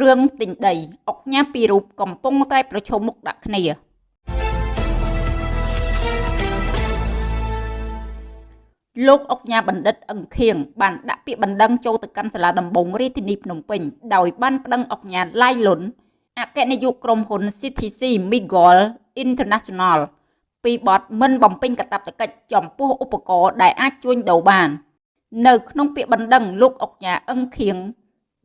រឿងទិញដីអុកញ៉ាពីររូបកំពុងតែប្រឈមមុខដាក់គ្នាលោកអុកញ៉ាបណ្ឌិតអឹងខៀងបានដាក់ពាក្យបណ្ដឹងចូលទៅកាន់សាលាដំបងរាជធានីភ្នំពេញដោយបានប្តឹងអុកញ៉ាឡាយលុនអគ្គនាយកក្រុមហ៊ុន CTC Migol International ពីបទមិនបំពេញកាតព្វកិច្ចចំពោះឧបករណ៍ដែលអាចជួញដូរបាន នៅក្នុងពាក្យបណ្ដឹងលោកអុកញ៉ាអឹងខៀង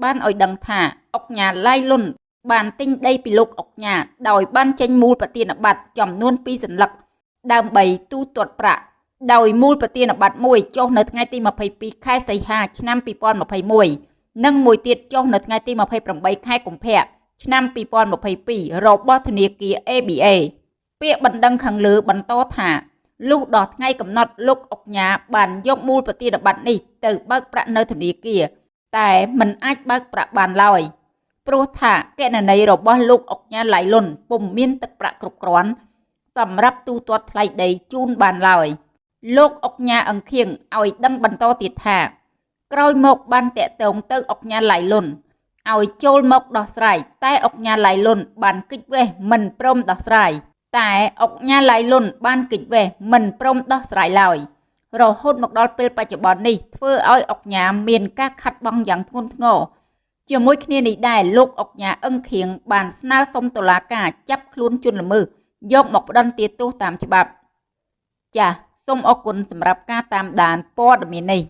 បានឲ្យដឹងថា អុកញ៉ាឡៃលុនបានទិញដីពីលោកអុកញ៉ាដោយបានចេញមូលប្រទានបត្រចំនួន2សន្លឹកដើម្បីទូទាត់ប្រាក់ដោយមូលប្រទានបត្រមួយចុះនៅថ្ងៃទី22ខែសីហាឆ្នាំ2021និងមួយទៀតចុះនៅថ្ងៃទី28ខែកុម្ភៈឆ្នាំ2022របស់ធនាគារ ABA ពាក្យបណ្ដឹងខាងលើបន្តថាលុះដល់ថ្ងៃកំណត់លោកអុកញ៉ាបានយកមូលប្រទានបត្រនេះទៅបើកប្រាក់នៅធនាគារតែមិនអាចបើកប្រាក់បានឡើយ ព្រោះថាកណន័យរបស់លោកអុកញ៉ាឡៃលុនពុំមានទឹកប្រាក់គ្រប់គ្រាន់សម្រាប់ទូទាត់ថ្លៃដីជូនបានឡើយលោកអុកញ៉ាអង្ខៀងឲ្យដឹងបន្តទៀតថា ក្រោយមកបានតាក់ទងទៅអុកញ៉ាឡៃលុនឲ្យចូលមកដោះស្រាយតែអុកញ៉ាឡៃលុនបានគិតវេះមិនព្រមដោះស្រាយតែអុកញ៉ាឡៃលុនបានគិតវេះមិនព្រមដោះស្រាយឡើយរហូតមកដល់ពេលបច្ចុប្បន្ននេះធ្វើឲ្យអុកញ៉ាមានការខាត់បងយ៉ាងធ្ងន់ធ្ងរ ជាមួយគ្នានេះដែរលោកអុកញ៉ាអឹងខៀងបានស្នើសុំតុលាការចាប់ខ្លួនជនល្មើសយកមកផ្ដន្ទាទោសតាមច្បាប់ ចាសសូមអរគុណសម្រាប់ការតាមដានព័ត៌មាននេះ